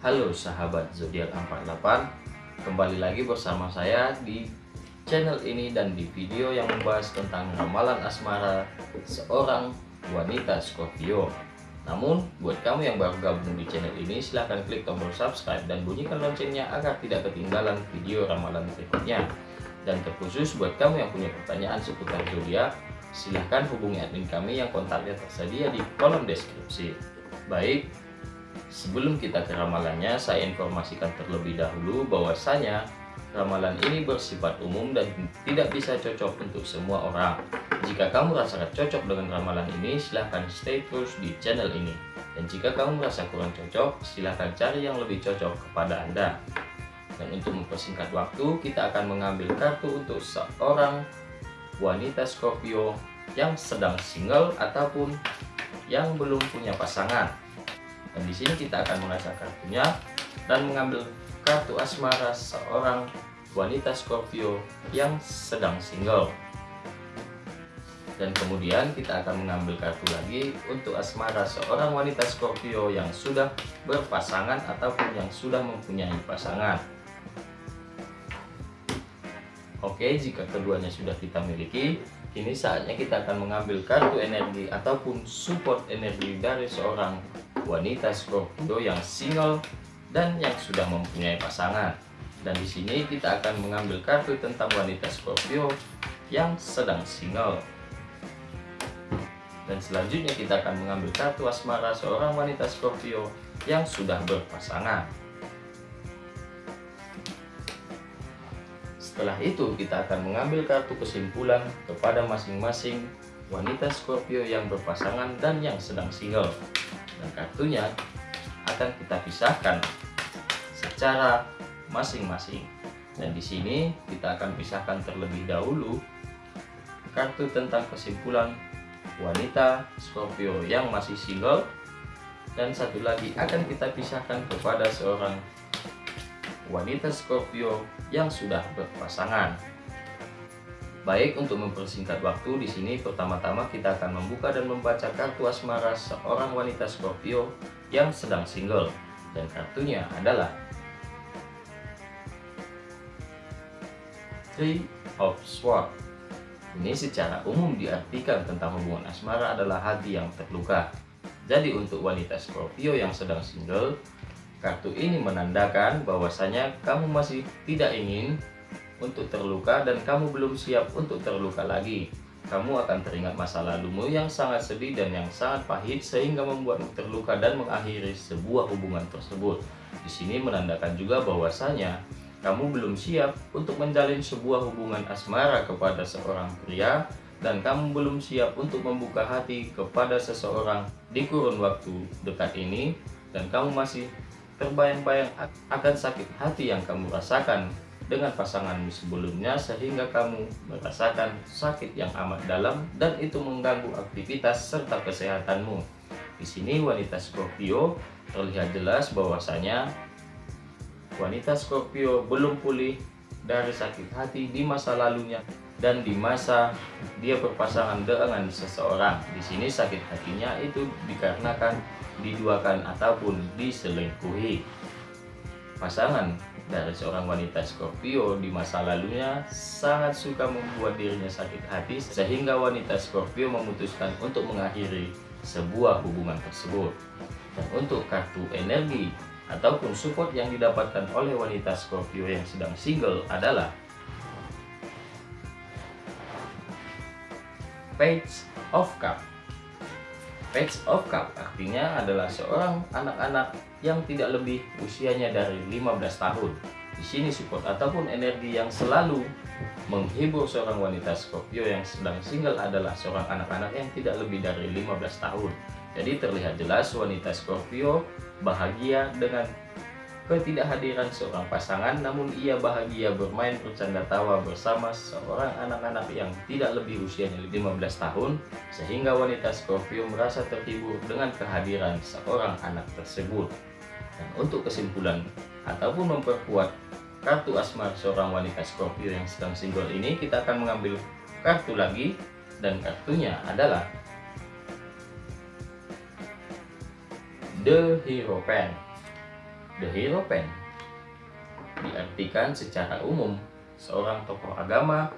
Halo sahabat zodiak 48 Kembali lagi bersama saya di channel ini dan di video yang membahas tentang ramalan asmara seorang wanita Scorpio. Namun buat kamu yang baru gabung di channel ini silahkan klik tombol subscribe dan bunyikan loncengnya agar tidak ketinggalan video ramalan berikutnya. Dan terkhusus buat kamu yang punya pertanyaan seputar zodiak silahkan hubungi admin kami yang kontaknya tersedia di kolom deskripsi. Baik, Sebelum kita ke ramalannya, saya informasikan terlebih dahulu bahwasanya ramalan ini bersifat umum dan tidak bisa cocok untuk semua orang. Jika kamu merasa cocok dengan ramalan ini, silahkan stay terus di channel ini. Dan jika kamu merasa kurang cocok, silahkan cari yang lebih cocok kepada Anda. Dan untuk mempersingkat waktu, kita akan mengambil kartu untuk seorang wanita Scorpio yang sedang single ataupun yang belum punya pasangan. Dan di sini kita akan mengasah kartunya dan mengambil kartu asmara seorang wanita Scorpio yang sedang single. Dan kemudian kita akan mengambil kartu lagi untuk asmara seorang wanita Scorpio yang sudah berpasangan ataupun yang sudah mempunyai pasangan. Oke, jika keduanya sudah kita miliki, kini saatnya kita akan mengambil kartu energi ataupun support energi dari seorang wanita Scorpio yang single dan yang sudah mempunyai pasangan. Dan di sini kita akan mengambil kartu tentang wanita Scorpio yang sedang single. Dan selanjutnya kita akan mengambil kartu asmara seorang wanita Scorpio yang sudah berpasangan. Setelah itu kita akan mengambil kartu kesimpulan kepada masing-masing wanita Scorpio yang berpasangan dan yang sedang single dan kartunya akan kita pisahkan secara masing-masing. Dan di sini kita akan pisahkan terlebih dahulu kartu tentang kesimpulan wanita Scorpio yang masih single dan satu lagi akan kita pisahkan kepada seorang wanita Scorpio yang sudah berpasangan. Baik, untuk mempersingkat waktu di sini pertama-tama kita akan membuka dan membaca kartu asmara seorang wanita Scorpio yang sedang single dan kartunya adalah Three of Swords. Ini secara umum diartikan tentang hubungan asmara adalah hati yang terluka. Jadi untuk wanita Scorpio yang sedang single, kartu ini menandakan bahwasanya kamu masih tidak ingin untuk terluka dan kamu belum siap untuk terluka lagi. Kamu akan teringat masa lalumu yang sangat sedih dan yang sangat pahit sehingga membuatmu terluka dan mengakhiri sebuah hubungan tersebut. Di sini menandakan juga bahwasanya kamu belum siap untuk menjalin sebuah hubungan asmara kepada seorang pria dan kamu belum siap untuk membuka hati kepada seseorang di kurun waktu dekat ini dan kamu masih terbayang-bayang akan sakit hati yang kamu rasakan dengan pasanganmu sebelumnya sehingga kamu merasakan sakit yang amat dalam dan itu mengganggu aktivitas serta kesehatanmu. Di sini wanita Scorpio terlihat jelas bahwasanya wanita Scorpio belum pulih dari sakit hati di masa lalunya dan di masa dia berpasangan dengan seseorang. Di sini sakit hatinya itu dikarenakan diduakan ataupun diselingkuhi. Pasangan dari seorang wanita Scorpio di masa lalunya sangat suka membuat dirinya sakit hati sehingga wanita Scorpio memutuskan untuk mengakhiri sebuah hubungan tersebut. Dan untuk kartu energi ataupun support yang didapatkan oleh wanita Scorpio yang sedang single adalah Page of Cup. Page of Cup artinya adalah seorang anak-anak yang tidak lebih usianya dari 15 tahun. Di sini support ataupun energi yang selalu menghibur seorang wanita Scorpio yang sedang single adalah seorang anak-anak yang tidak lebih dari 15 tahun. Jadi terlihat jelas wanita Scorpio bahagia dengan ketidakhadiran seorang pasangan namun ia bahagia bermain bercanda tawa bersama seorang anak-anak yang tidak lebih usianya 15 tahun sehingga wanita Scorpio merasa terhibur dengan kehadiran seorang anak tersebut. Dan untuk kesimpulan ataupun memperkuat kartu asmar seorang wanita Scorpio yang sedang single ini, kita akan mengambil kartu lagi dan kartunya adalah The Hero Pen. The Hierophant diartikan secara umum seorang tokoh agama,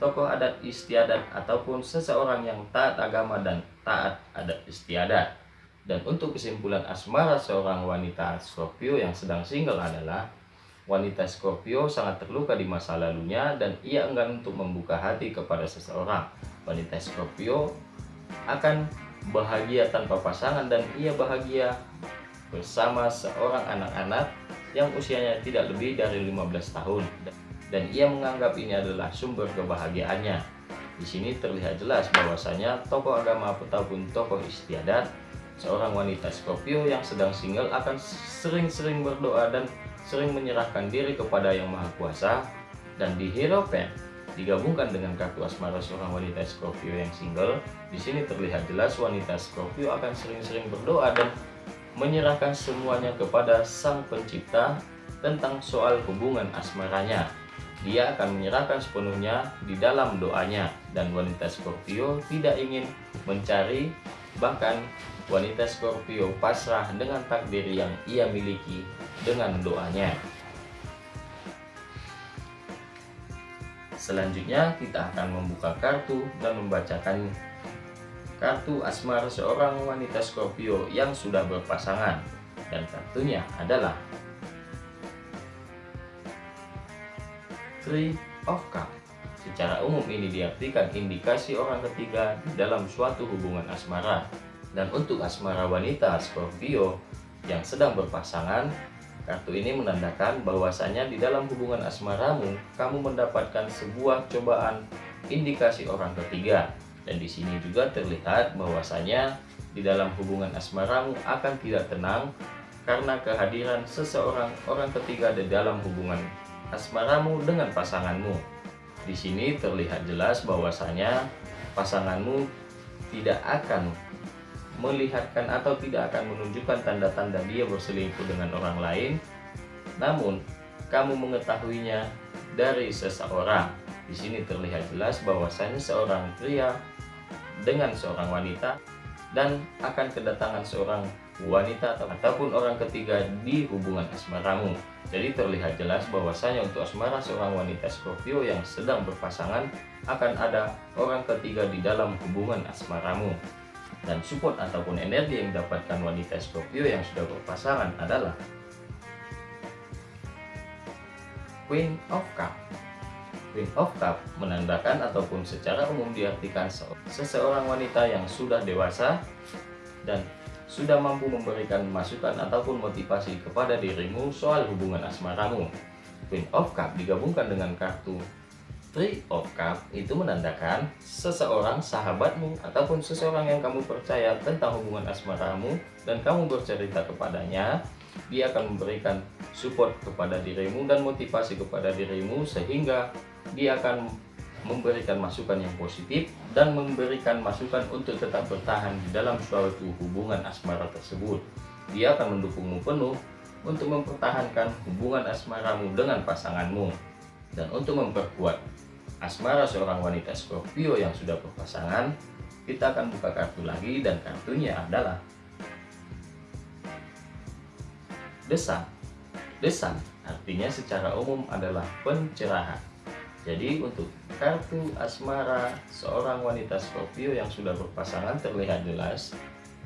tokoh adat istiadat ataupun seseorang yang taat agama dan taat adat istiadat. Dan untuk kesimpulan asmara seorang wanita Scorpio yang sedang single adalah wanita Scorpio sangat terluka di masa lalunya dan ia enggan untuk membuka hati kepada seseorang. Wanita Scorpio akan bahagia tanpa pasangan dan ia bahagia bersama seorang anak-anak yang usianya tidak lebih dari 15 tahun dan ia menganggap ini adalah sumber kebahagiaannya. Di sini terlihat jelas bahwasanya tokoh agama ataupun tokoh istiadat seorang wanita Scorpio yang sedang single akan sering-sering berdoa dan sering menyerahkan diri kepada Yang Maha Kuasa dan di Hierophant digabungkan dengan kartu asmara seorang wanita Scorpio yang single. Di sini terlihat jelas wanita Scorpio akan sering-sering berdoa dan menyerahkan semuanya kepada Sang Pencipta tentang soal hubungan asmaranya. Dia akan menyerahkan sepenuhnya di dalam doanya dan wanita Scorpio tidak ingin mencari bahkan wanita Scorpio pasrah dengan takdir yang ia miliki dengan doanya. Selanjutnya kita akan membuka kartu dan membacakan kartu asmara seorang wanita Scorpio yang sudah berpasangan dan kartunya adalah Three of Cups. Secara umum ini diartikan indikasi orang ketiga dalam suatu hubungan asmara. Dan untuk asmara wanita Scorpio yang sedang berpasangan, kartu ini menandakan bahwasanya di dalam hubungan asmaramu, kamu mendapatkan sebuah cobaan indikasi orang ketiga dan di sini juga terlihat bahwasanya di dalam hubungan asmaramu akan tidak tenang karena kehadiran seseorang orang ketiga di dalam hubungan asmaramu dengan pasanganmu. Di sini terlihat jelas bahwasanya pasanganmu tidak akan melihatkan atau tidak akan menunjukkan tanda-tanda dia berselingkuh dengan orang lain, namun kamu mengetahuinya dari seseorang. Di sini terlihat jelas bahwasanya seorang pria dengan seorang wanita dan akan kedatangan seorang wanita ataupun orang ketiga di hubungan asmaramu. Jadi terlihat jelas bahwasanya untuk asmara seorang wanita Scorpio yang sedang berpasangan akan ada orang ketiga di dalam hubungan asmaramu. Dan support ataupun energi yang didapatkan wanita Scorpio yang sudah berpasangan adalah Queen of Cups Queen of Cup menandakan ataupun secara umum diartikan seseorang wanita yang sudah dewasa dan sudah mampu memberikan masukan ataupun motivasi kepada dirimu soal hubungan asmaramu. Queen of Cup digabungkan dengan kartu Three of Cup itu menandakan seseorang sahabatmu ataupun seseorang yang kamu percaya tentang hubungan asmaramu dan kamu bercerita kepadanya dia akan memberikan support kepada dirimu dan motivasi kepada dirimu sehingga dia akan memberikan masukan yang positif dan memberikan masukan untuk tetap bertahan di dalam suatu hubungan asmara tersebut. Dia akan mendukungmu penuh untuk mempertahankan hubungan asmaramu dengan pasanganmu. Dan untuk memperkuat asmara seorang wanita Scorpio yang sudah berpasangan, kita akan buka kartu lagi dan kartunya adalah Desan. Desan artinya secara umum adalah pencerahan jadi untuk kartu asmara seorang wanita Scorpio yang sudah berpasangan terlihat jelas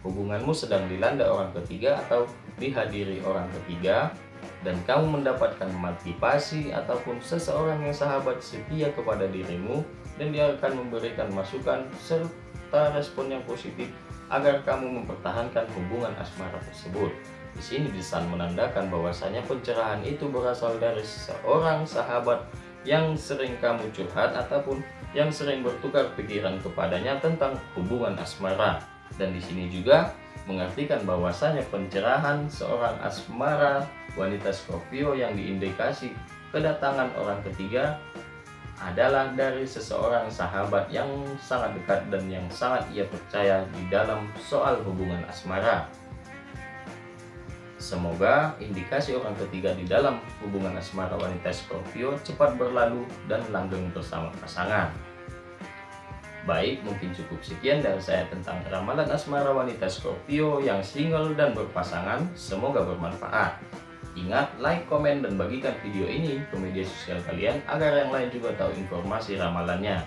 hubunganmu sedang dilanda orang ketiga atau dihadiri orang ketiga dan kamu mendapatkan motivasi ataupun seseorang yang sahabat setia kepada dirimu dan dia akan memberikan masukan serta respon yang positif agar kamu mempertahankan hubungan asmara tersebut. Di sini desain menandakan bahwasanya pencerahan itu berasal dari seorang sahabat yang sering kamu curhat ataupun yang sering bertukar pikiran kepadanya tentang hubungan asmara. Dan di sini juga mengartikan bahwasanya pencerahan seorang asmara wanita Scorpio yang diindikasi kedatangan orang ketiga adalah dari seseorang sahabat yang sangat dekat dan yang sangat ia percaya di dalam soal hubungan asmara. Semoga indikasi orang ketiga di dalam hubungan asmara wanita Scorpio cepat berlalu dan langgeng bersama pasangan. Baik, mungkin cukup sekian dari saya tentang ramalan asmara wanita Scorpio yang single dan berpasangan. Semoga bermanfaat. Ingat, like, komen, dan bagikan video ini ke media sosial kalian agar yang lain juga tahu informasi ramalannya.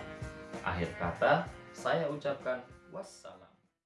Akhir kata, saya ucapkan wassalam.